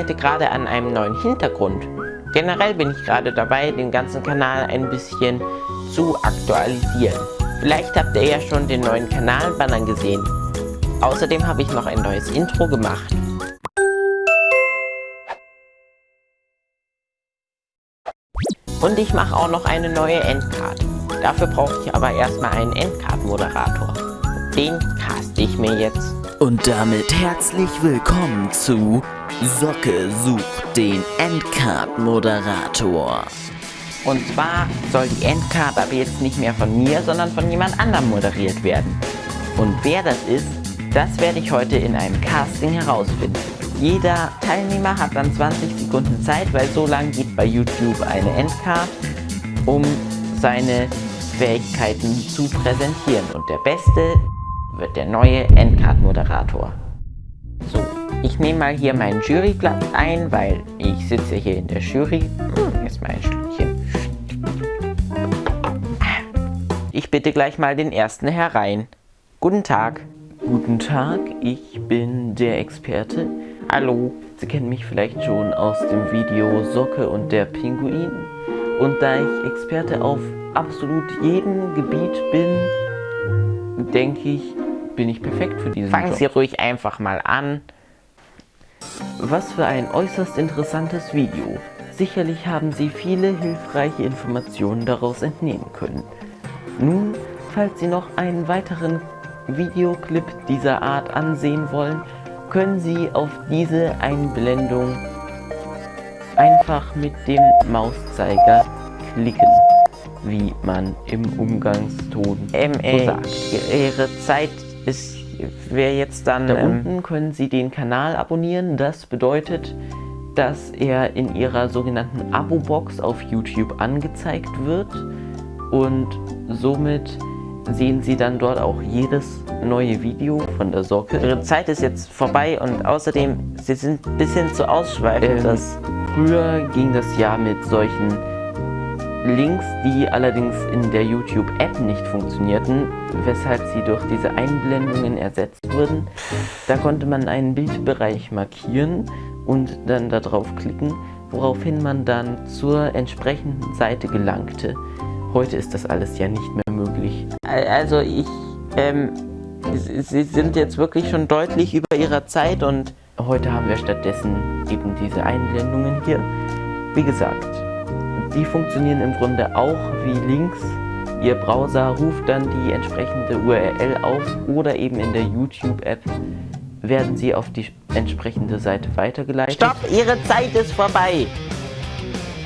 arbeite gerade an einem neuen Hintergrund. Generell bin ich gerade dabei, den ganzen Kanal ein bisschen zu aktualisieren. Vielleicht habt ihr ja schon den neuen Kanalbanner gesehen. Außerdem habe ich noch ein neues Intro gemacht. Und ich mache auch noch eine neue Endcard. Dafür brauche ich aber erstmal einen Endcard-Moderator. Den caste ich mir jetzt. Und damit herzlich willkommen zu Socke sucht den Endcard-Moderator. Und zwar soll die Endcard aber jetzt nicht mehr von mir, sondern von jemand anderem moderiert werden. Und wer das ist, das werde ich heute in einem Casting herausfinden. Jeder Teilnehmer hat dann 20 Sekunden Zeit, weil so lange geht bei YouTube eine Endcard, um seine Fähigkeiten zu präsentieren. Und der Beste wird der neue Endcard-Moderator. Ich nehme mal hier meinen Juryblatt ein, weil ich sitze hier in der Jury. Hm, jetzt mal ein Schlückchen. Ich bitte gleich mal den ersten herein. Guten Tag. Guten Tag, ich bin der Experte. Hallo. Sie kennen mich vielleicht schon aus dem Video Socke und der Pinguin. Und da ich Experte auf absolut jedem Gebiet bin, denke ich, bin ich perfekt für diesen Fangen Job. Sie ruhig einfach mal an. Was für ein äußerst interessantes Video. Sicherlich haben Sie viele hilfreiche Informationen daraus entnehmen können. Nun, falls Sie noch einen weiteren Videoclip dieser Art ansehen wollen, können Sie auf diese Einblendung einfach mit dem Mauszeiger klicken, wie man im Umgangston so sagt. Ihre Zeit ist, wäre jetzt dann... Da ähm, unten können Sie den Kanal abonnieren. Das bedeutet, dass er in Ihrer sogenannten Abo-Box auf YouTube angezeigt wird und somit sehen Sie dann dort auch jedes neue Video von der Socke. Ihre Zeit ist jetzt vorbei und außerdem, Sie sind ein bisschen zu ausschweifend. Ähm, Früher ging das ja mit solchen Links, die allerdings in der YouTube-App nicht funktionierten, weshalb sie durch diese Einblendungen ersetzt wurden. Da konnte man einen Bildbereich markieren und dann darauf klicken, woraufhin man dann zur entsprechenden Seite gelangte. Heute ist das alles ja nicht mehr möglich. Also ich, ähm, Sie sind jetzt wirklich schon deutlich über Ihrer Zeit und Heute haben wir stattdessen eben diese Einblendungen hier. Wie gesagt, die funktionieren im Grunde auch wie Links. Ihr Browser ruft dann die entsprechende URL auf oder eben in der YouTube-App werden sie auf die entsprechende Seite weitergeleitet. Stopp, Ihre Zeit ist vorbei.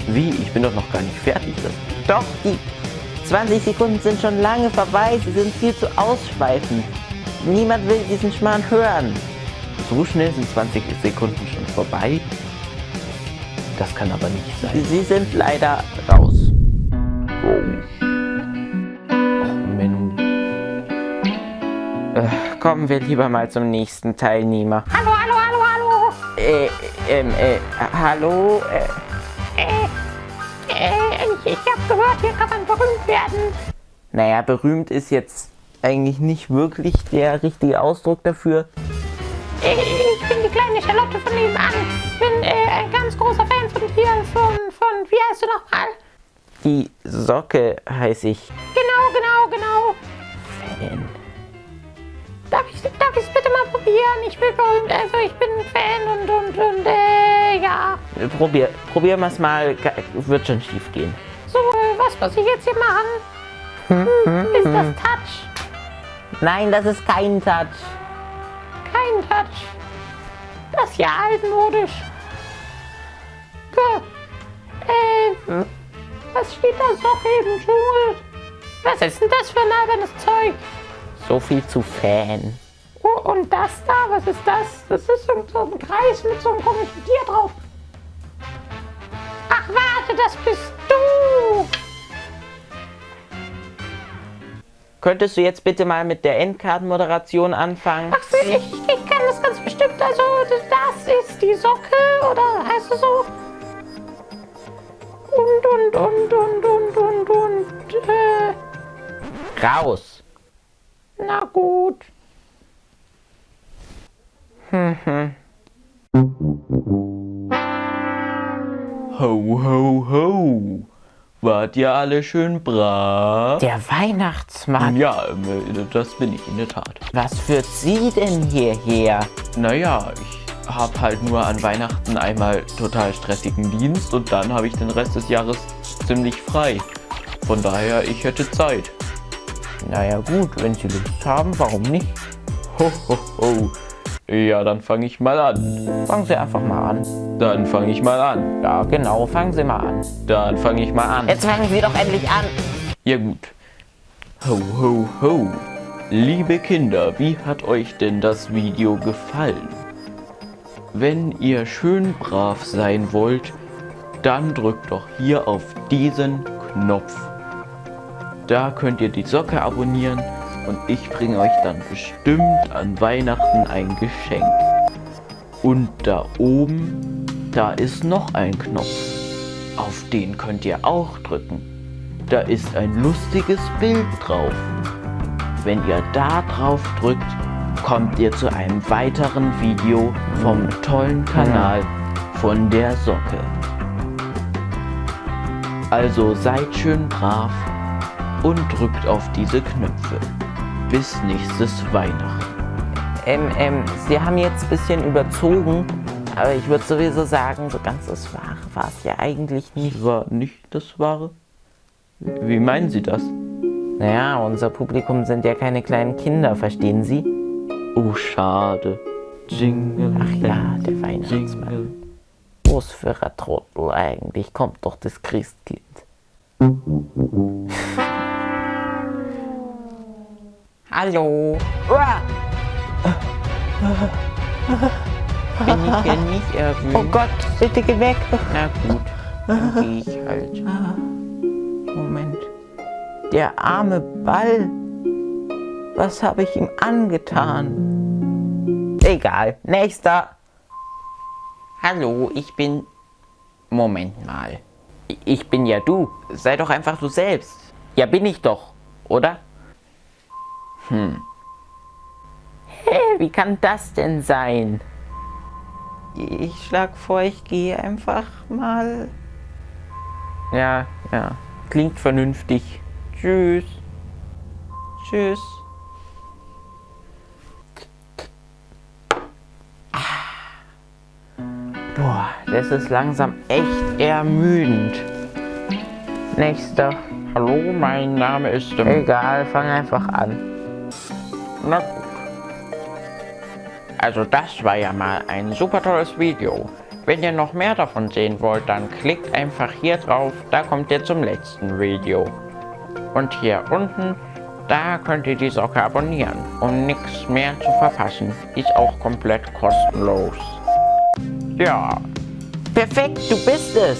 Wie? Ich bin doch noch gar nicht fertig. Das Doch, die 20 Sekunden sind schon lange vorbei. Sie sind viel zu ausschweifend. Niemand will diesen Schmarrn hören. so schnell sind 20 Sekunden schon vorbei. Das kann aber nicht sein. Sie sind leider raus. Äh, kommen wir lieber mal zum nächsten Teilnehmer. Hallo, hallo, hallo, hallo. Äh, ähm, äh, hallo? Äh, Äh, äh, ich, ich hab gehört, hier kann man berühmt werden. naja, berühmt ist jetzt eigentlich nicht wirklich der richtige Ausdruck dafür. Äh, Fan von von, wie heißt du nochmal? Die Socke heiße ich. Genau, genau, genau. Fan. Darf ich darf ich's bitte mal probieren? Ich bin berühmt, also ich bin ein Fan und, und, und, äh, ja. Probier, probieren wir es mal. Wird schon schief gehen. So, äh, was muss ich jetzt hier machen? Hm, ist das Touch? Nein, das ist kein Touch. Kein Touch. Das ist ja altmodisch. Äh, was steht da so im Dschungel? Was ist denn das für ein albernes Zeug? So viel zu Fan. Oh, und das da, was ist das? Das ist so so ein Kreis mit so einem komischen Tier drauf. Ach, warte, das bist du. Könntest du jetzt bitte mal mit der Endkartenmoderation anfangen? Ach, ich, ich kann das ganz bestimmt. Also, das ist die Socke, oder heißt es so? Und, und, und, und, und, und, und, äh, Raus. na gut. Hm, hm. Ho, ho, ho. Wart ihr alle schön brav? Der Weihnachtsmann. Ja, ähm, das bin ich in der Tat. Was führt Sie denn hierher? Naja, ich habe halt nur an Weihnachten einmal total stressigen Dienst und dann habe ich den Rest des Jahres ziemlich frei. Von daher, ich hätte Zeit. Naja gut, wenn Sie Lust haben, warum nicht? Ho, ho, ho. Ja, dann fange ich mal an. Fangen Sie einfach mal an. Dann fange ich mal an. Ja, genau, fangen Sie mal an. Dann fange ich mal an. Jetzt fangen Sie doch endlich an. Ja gut. Ho, ho, ho. Liebe Kinder, wie hat euch denn das Video gefallen? Wenn ihr schön brav sein wollt, dann drückt doch hier auf diesen Knopf. Da könnt ihr die Socke abonnieren und ich bringe euch dann bestimmt an Weihnachten ein Geschenk. Und da oben, da ist noch ein Knopf. Auf den könnt ihr auch drücken. Da ist ein lustiges Bild drauf. Wenn ihr da drauf drückt, kommt ihr zu einem weiteren Video vom tollen Kanal von der Socke. Also seid schön brav und drückt auf diese Knöpfe. Bis nächstes Weihnachten. Ähm, ähm, Sie haben jetzt ein bisschen überzogen, aber ich würde sowieso sagen, so ganz das Wahre war es ja eigentlich nicht. Das war nicht das Wahre? Wie meinen Sie das? Naja, unser Publikum sind ja keine kleinen Kinder, verstehen Sie? Oh, schade. Jingle. Ach ja, der Weihnachtsmann. Jingle. Was für ein Trottel eigentlich, kommt doch das Christkind. Hallo. Bin ich hier nicht erwünscht? Oh Gott, bitte geh weg. Na gut, dann gehe ich halt. Moment. Der arme Ball. Was habe ich ihm angetan? Egal. Nächster. Hallo, ich bin... Moment mal. Ich bin ja du. Sei doch einfach du selbst. Ja, bin ich doch, oder? Hm. Hä, wie kann das denn sein? Ich schlag vor, ich gehe einfach mal. Ja, ja. Klingt vernünftig. Tschüss. Tschüss. Boah, das ist langsam echt ermüdend. Nächster. Hallo, mein Name ist... Egal, fang einfach an. Na gut. Also das war ja mal ein super tolles Video. Wenn ihr noch mehr davon sehen wollt, dann klickt einfach hier drauf, da kommt ihr zum letzten Video. Und hier unten, da könnt ihr die Socke abonnieren, um nichts mehr zu verpassen. Ist auch komplett kostenlos. Ja. Perfekt, du bist es.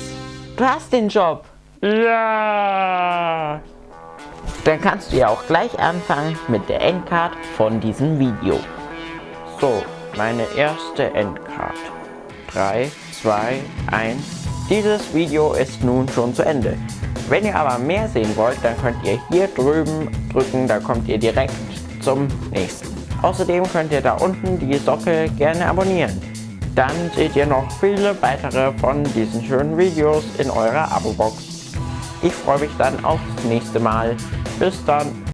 Du hast den Job. Ja. Dann kannst du ja auch gleich anfangen mit der Endcard von diesem Video. So, meine erste Endcard. 3, 2, 1. Dieses Video ist nun schon zu Ende. Wenn ihr aber mehr sehen wollt, dann könnt ihr hier drüben drücken, da kommt ihr direkt zum nächsten. Außerdem könnt ihr da unten die Socke gerne abonnieren. Dann seht ihr noch viele weitere von diesen schönen Videos in eurer Abo-Box. Ich freue mich dann aufs nächste Mal. Bis dann.